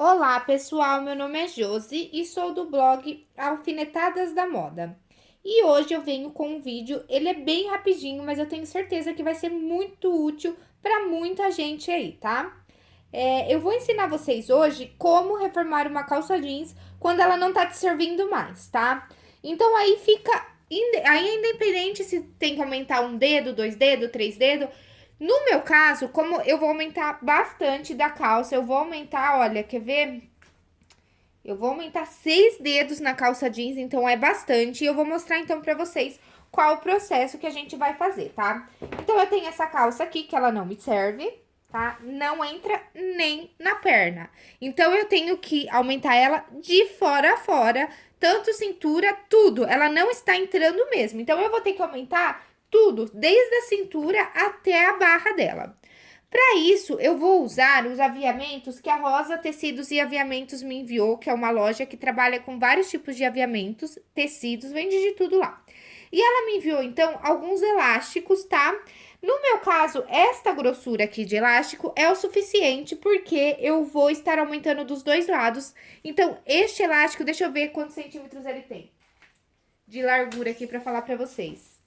Olá, pessoal. Meu nome é Josi e sou do blog Alfinetadas da Moda. E hoje eu venho com um vídeo, ele é bem rapidinho, mas eu tenho certeza que vai ser muito útil para muita gente aí, tá? É, eu vou ensinar vocês hoje como reformar uma calça jeans quando ela não tá te servindo mais, tá? Então aí fica, aí é independente se tem que aumentar um dedo, dois dedos, três dedos, no meu caso, como eu vou aumentar bastante da calça, eu vou aumentar, olha, quer ver? Eu vou aumentar seis dedos na calça jeans, então é bastante. E eu vou mostrar, então, pra vocês qual o processo que a gente vai fazer, tá? Então, eu tenho essa calça aqui, que ela não me serve, tá? Não entra nem na perna. Então, eu tenho que aumentar ela de fora a fora, tanto cintura, tudo. Ela não está entrando mesmo. Então, eu vou ter que aumentar tudo, desde a cintura até a barra dela. Para isso, eu vou usar os aviamentos que a Rosa Tecidos e Aviamentos me enviou, que é uma loja que trabalha com vários tipos de aviamentos, tecidos, vende de tudo lá. E ela me enviou, então, alguns elásticos, tá? No meu caso, esta grossura aqui de elástico é o suficiente, porque eu vou estar aumentando dos dois lados. Então, este elástico, deixa eu ver quantos centímetros ele tem de largura aqui para falar para vocês.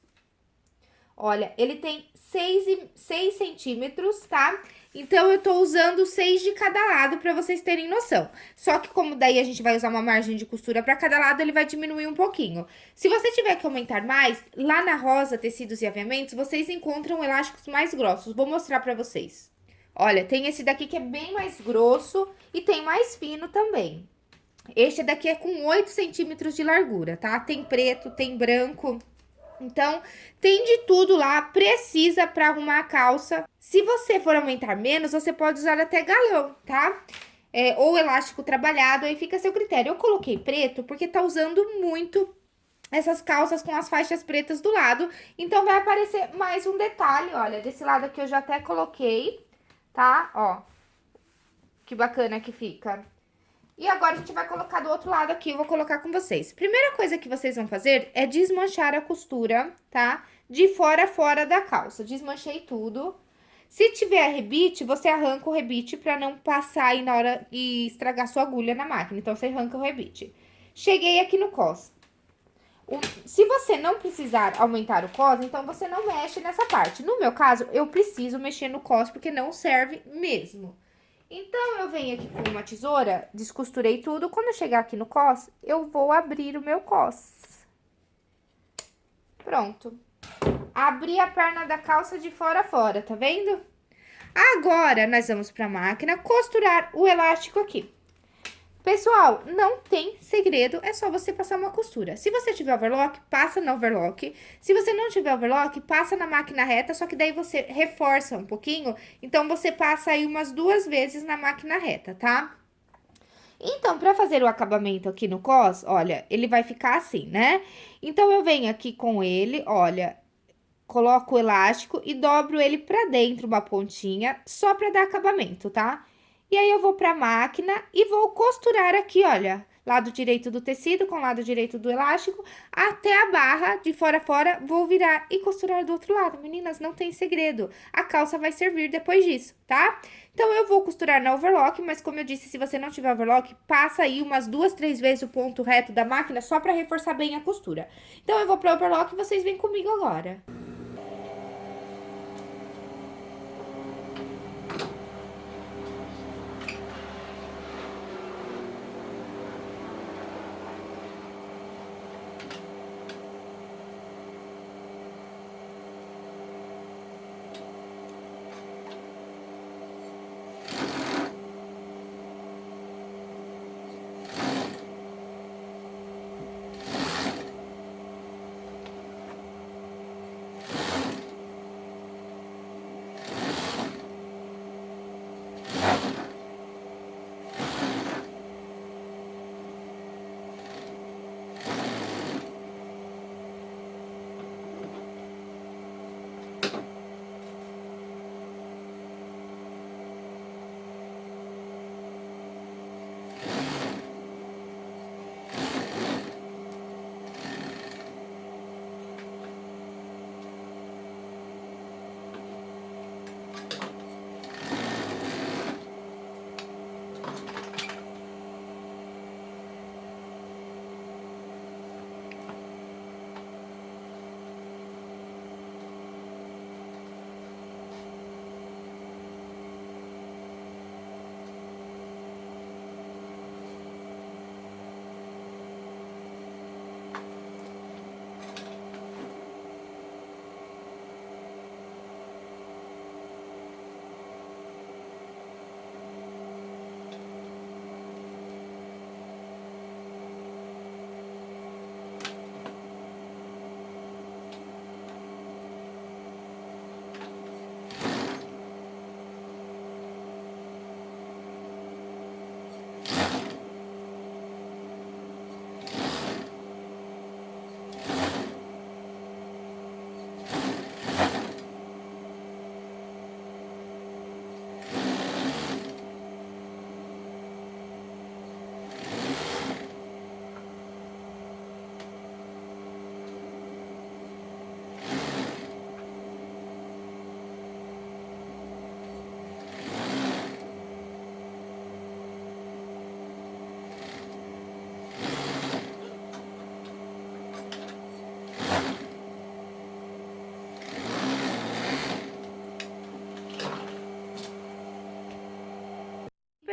Olha, ele tem 6, 6 centímetros, tá? Então, eu tô usando 6 de cada lado pra vocês terem noção. Só que como daí a gente vai usar uma margem de costura pra cada lado, ele vai diminuir um pouquinho. Se você tiver que aumentar mais, lá na Rosa Tecidos e Aviamentos, vocês encontram elásticos mais grossos. Vou mostrar pra vocês. Olha, tem esse daqui que é bem mais grosso e tem mais fino também. Este daqui é com 8 centímetros de largura, tá? Tem preto, tem branco... Então, tem de tudo lá, precisa para arrumar a calça. Se você for aumentar menos, você pode usar até galão, tá? É, ou elástico trabalhado, aí fica a seu critério. Eu coloquei preto porque tá usando muito essas calças com as faixas pretas do lado. Então, vai aparecer mais um detalhe, olha, desse lado aqui eu já até coloquei, tá? Ó, que bacana que fica. E agora a gente vai colocar do outro lado aqui, eu vou colocar com vocês. Primeira coisa que vocês vão fazer é desmanchar a costura, tá? De fora a fora da calça. Desmanchei tudo. Se tiver rebite, você arranca o rebite pra não passar aí na hora e estragar sua agulha na máquina. Então, você arranca o rebite. Cheguei aqui no cos. se você não precisar aumentar o cos, então você não mexe nessa parte. No meu caso, eu preciso mexer no cos porque não serve mesmo. Então, eu venho aqui com uma tesoura, descosturei tudo. Quando eu chegar aqui no cos, eu vou abrir o meu cos. Pronto. Abri a perna da calça de fora a fora, tá vendo? Agora, nós vamos pra máquina costurar o elástico aqui. Pessoal, não tem segredo, é só você passar uma costura. Se você tiver overlock, passa no overlock. Se você não tiver overlock, passa na máquina reta, só que daí você reforça um pouquinho. Então, você passa aí umas duas vezes na máquina reta, tá? Então, pra fazer o acabamento aqui no cos, olha, ele vai ficar assim, né? Então, eu venho aqui com ele, olha, coloco o elástico e dobro ele pra dentro uma pontinha, só pra dar acabamento, tá? E aí, eu vou pra máquina e vou costurar aqui, olha, lado direito do tecido com lado direito do elástico, até a barra de fora a fora, vou virar e costurar do outro lado. Meninas, não tem segredo, a calça vai servir depois disso, tá? Então, eu vou costurar na overlock, mas como eu disse, se você não tiver overlock, passa aí umas duas, três vezes o ponto reto da máquina, só pra reforçar bem a costura. Então, eu vou pro overlock e vocês vêm comigo agora.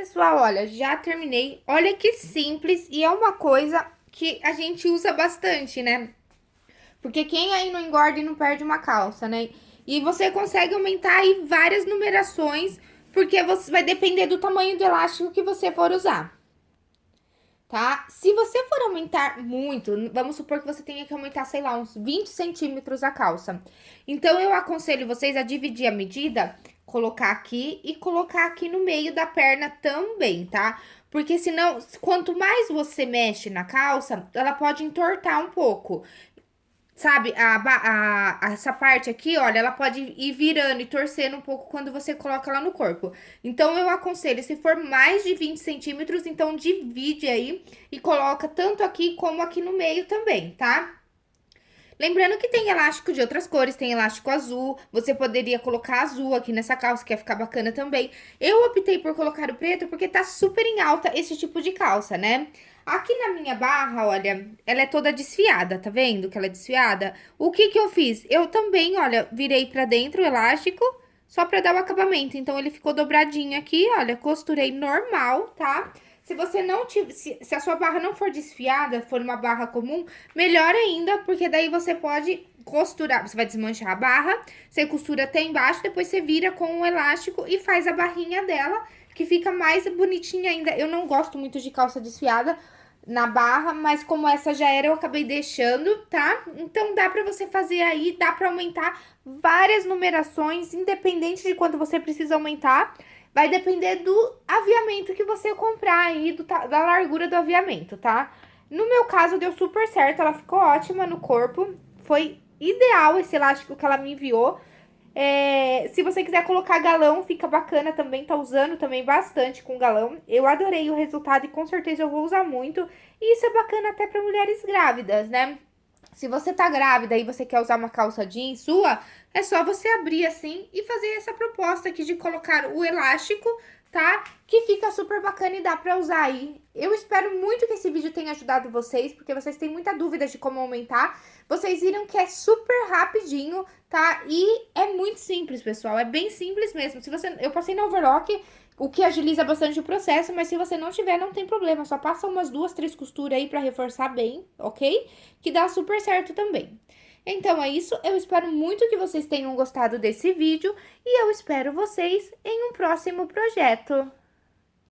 Pessoal, olha, já terminei. Olha que simples e é uma coisa que a gente usa bastante, né? Porque quem aí não engorda e não perde uma calça, né? E você consegue aumentar aí várias numerações, porque você vai depender do tamanho do elástico que você for usar. Tá? Se você for aumentar muito, vamos supor que você tenha que aumentar, sei lá, uns 20 centímetros a calça. Então, eu aconselho vocês a dividir a medida, colocar aqui e colocar aqui no meio da perna também, tá? Porque senão, quanto mais você mexe na calça, ela pode entortar um pouco. Sabe, a, a, essa parte aqui, olha, ela pode ir virando e torcendo um pouco quando você coloca ela no corpo. Então, eu aconselho, se for mais de 20 centímetros, então divide aí e coloca tanto aqui como aqui no meio também, tá? Lembrando que tem elástico de outras cores, tem elástico azul, você poderia colocar azul aqui nessa calça, que ia ficar bacana também. Eu optei por colocar o preto porque tá super em alta esse tipo de calça, né? Aqui na minha barra, olha, ela é toda desfiada, tá vendo que ela é desfiada? O que que eu fiz? Eu também, olha, virei pra dentro o elástico, só pra dar o acabamento. Então, ele ficou dobradinho aqui, olha, costurei normal, tá? Se você não tiver, se, se a sua barra não for desfiada, for uma barra comum, melhor ainda, porque daí você pode costurar, você vai desmanchar a barra, você costura até embaixo, depois você vira com o elástico e faz a barrinha dela, que fica mais bonitinha ainda. Eu não gosto muito de calça desfiada, na barra, mas como essa já era, eu acabei deixando, tá? Então, dá pra você fazer aí, dá pra aumentar várias numerações, independente de quanto você precisa aumentar. Vai depender do aviamento que você comprar aí, do, da largura do aviamento, tá? No meu caso, deu super certo, ela ficou ótima no corpo. Foi ideal esse elástico que ela me enviou. É, se você quiser colocar galão, fica bacana também, tá usando também bastante com galão. Eu adorei o resultado e com certeza eu vou usar muito. E isso é bacana até para mulheres grávidas, né? Se você tá grávida e você quer usar uma calça jeans sua, é só você abrir assim e fazer essa proposta aqui de colocar o elástico tá? Que fica super bacana e dá pra usar aí. Eu espero muito que esse vídeo tenha ajudado vocês, porque vocês têm muita dúvida de como aumentar. Vocês viram que é super rapidinho, tá? E é muito simples, pessoal, é bem simples mesmo. Se você, Eu passei no overlock, o que agiliza bastante o processo, mas se você não tiver, não tem problema. Só passa umas duas, três costuras aí pra reforçar bem, ok? Que dá super certo também. Então é isso, eu espero muito que vocês tenham gostado desse vídeo e eu espero vocês em um próximo projeto.